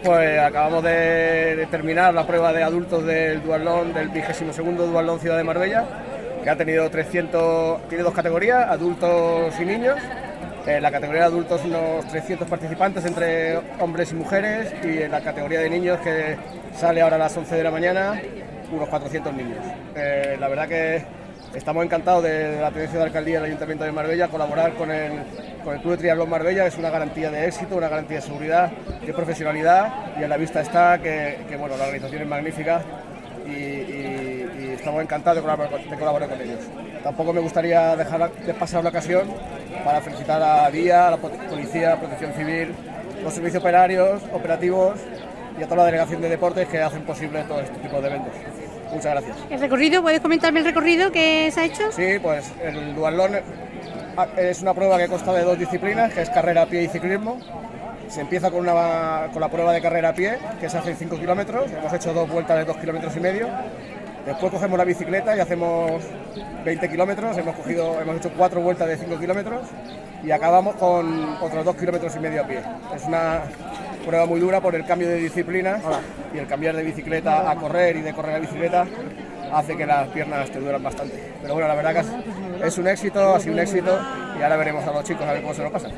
Pues acabamos de terminar la prueba de adultos del Dualón, del 22 Dualón Ciudad de Marbella, que ha tenido 300, tiene dos categorías, adultos y niños. En la categoría de adultos unos 300 participantes entre hombres y mujeres y en la categoría de niños que sale ahora a las 11 de la mañana unos 400 niños. Eh, la verdad que estamos encantados de, la tenencia de alcaldía del Ayuntamiento de Marbella, colaborar con el, Club de Triatlón Marbella, es una garantía de éxito, una garantía de seguridad, de profesionalidad y a la vista está que, bueno, la organización es magnífica y, estamos encantados de colaborar, con ellos. Tampoco me gustaría dejar de pasar la ocasión para felicitar a DIA, a la Policía, Protección Civil, los servicios operarios, operativos y a toda la delegación de deportes que hacen posible todo este tipo de eventos. Muchas gracias. ¿El recorrido? ¿Puedes comentarme el recorrido que se ha hecho? Sí, pues el dualón ah, es una prueba que consta de dos disciplinas, que es carrera a pie y ciclismo. Se empieza con, una, con la prueba de carrera a pie, que se hace en 5 kilómetros. Hemos hecho dos vueltas de 2 kilómetros y medio. Después cogemos la bicicleta y hacemos 20 kilómetros. Hemos, cogido, hemos hecho cuatro vueltas de 5 kilómetros y acabamos con otros 2 kilómetros y medio a pie. Es una prueba muy dura por el cambio de disciplina y el cambiar de bicicleta a correr y de correr a bicicleta hace que las piernas te duran bastante. Pero bueno, la verdad que es un éxito, ha sido un éxito y ahora veremos a los chicos a ver cómo se lo pasan.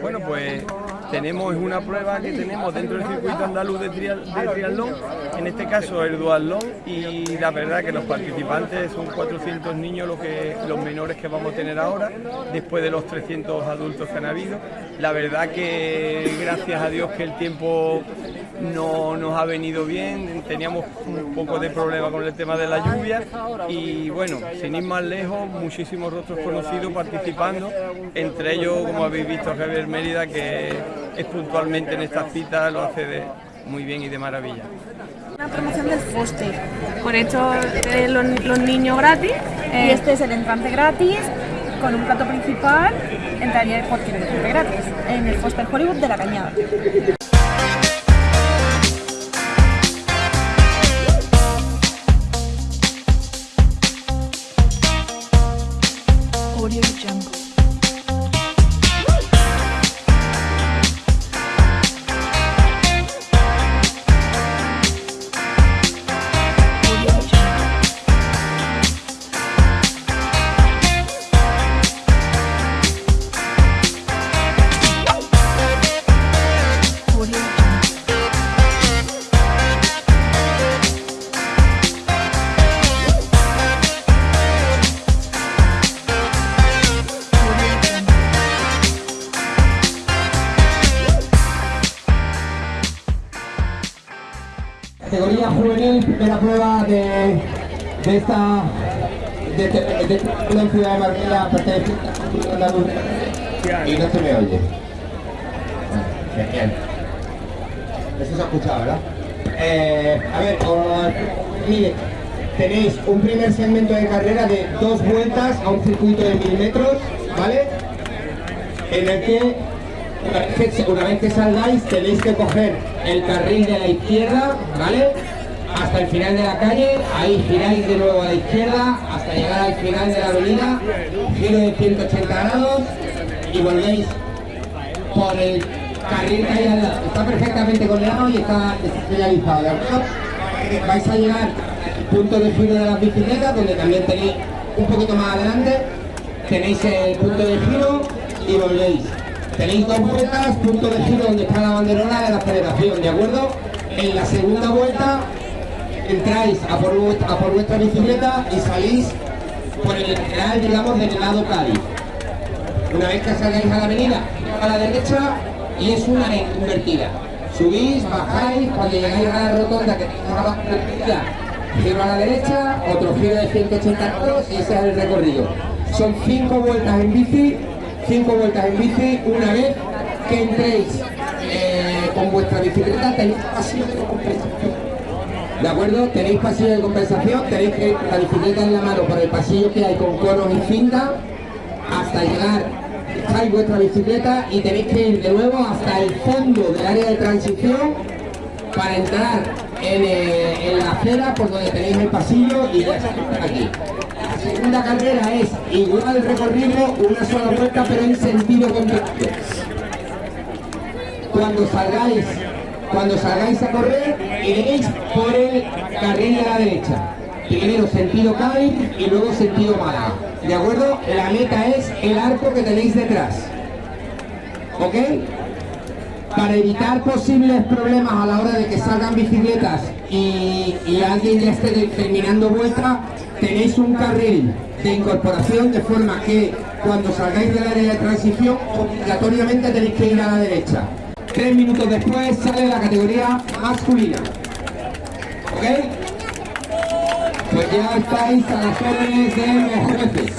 Bueno, pues tenemos una prueba que tenemos dentro del circuito andaluz de, triatlón, en este caso el duatlón, y la verdad que los participantes son 400 niños los, que, los menores que vamos a tener ahora, después de los 300 adultos que han habido. La verdad que gracias a Dios que el tiempo no nos ha venido bien, teníamos un poco de problema con el tema de la lluvia y bueno, sin ir más lejos, muchísimos rostros conocidos participando, entre ellos, como habéis visto, Javier Mérida, que es puntualmente en esta cita, lo hace de muy bien y de maravilla. Una promoción del Foster, por hecho de los, niños gratis, y eh, este es el entrante gratis, con un plato principal, entraría cualquier entrante gratis, en el Foster Hollywood de la Cañada. Categoría juvenil, primera prueba de, de esta de, este, de, de ciudad de Marbella y no se me oye. Genial. Eso se ha escuchado, ¿verdad? Eh, a ver, mire, tenéis un primer segmento de carrera de dos vueltas a un circuito de mil metros, ¿vale? En el que una vez que salgáis tenéis que coger el carril de la izquierda, ¿vale? Hasta el final de la calle, ahí giráis de nuevo a la izquierda hasta llegar al final de la avenida, giro de 180 grados y volvéis por el carril que hay al lado. Está perfectamente coordinado y está señalizado, ¿de acuerdo? Vais a llegar al punto de giro de las bicicletas, donde también tenéis un poquito más adelante, tenéis el punto de giro y volvéis. Tenéis dos vueltas, punto de giro donde está la banderola de la federación, ¿de acuerdo? En la segunda vuelta entráis a por, vuestra, bicicleta y salís por el lateral, digamos, del lado Cádiz. Una vez que salgáis a la avenida, a la derecha y es una invertida. Subís, bajáis, cuando llegáis a la rotonda que tenéis una invertida, giro a la derecha, otro giro de 180 grados y ese es el recorrido. Son cinco vueltas en bici cinco vueltas en bici, una vez que entréis eh, con vuestra bicicleta tenéis pasillo de compensación. ¿De acuerdo? Tenéis pasillo de compensación, tenéis que ir la bicicleta en la mano por el pasillo que hay con conos y cinta hasta llegar, echáis vuestra bicicleta y tenéis que ir de nuevo hasta el fondo del área de transición para entrar en, eh, en la acera por donde tenéis el pasillo y ya aquí segunda carrera es igual recorrido, una sola vuelta, pero en sentido contrario. Cuando salgáis cuando salgáis a correr, iréis por el carril de la derecha. Primero sentido Cádiz y luego sentido Málaga. ¿De acuerdo? La meta es el arco que tenéis detrás. ¿Ok? Para evitar posibles problemas a la hora de que salgan bicicletas y, y alguien ya esté terminando vuelta, tenéis un carril de incorporación de forma que cuando salgáis del área de transición obligatoriamente tenéis que ir a la derecha. Tres minutos después sale la categoría masculina. ¿Ok? Pues ya estáis a las órdenes de los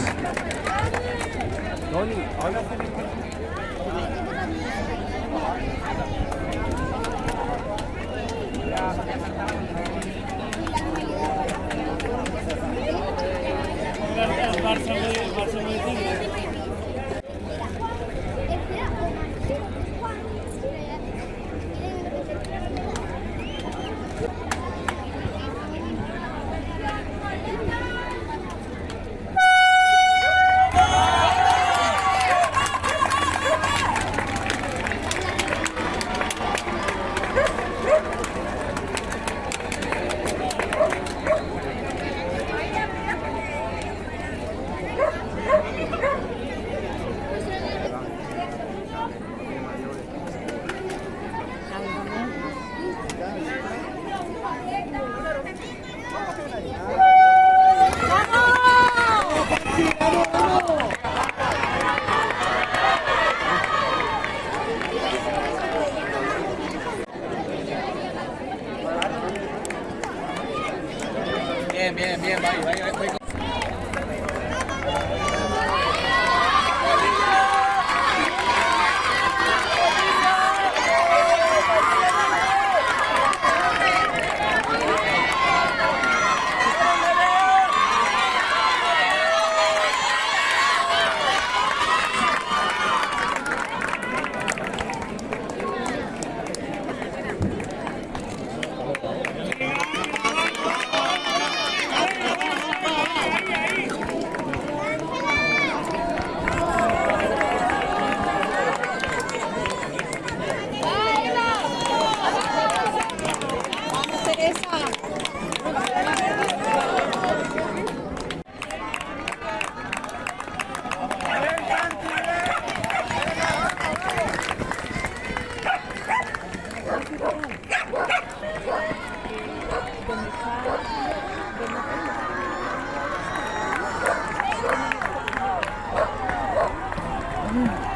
음.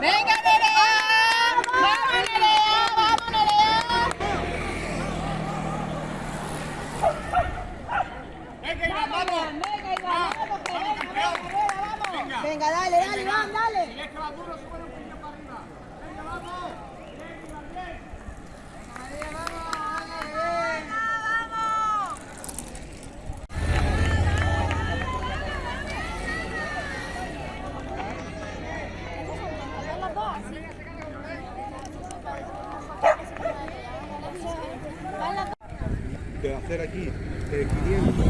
Venga de hacer aquí eh, 500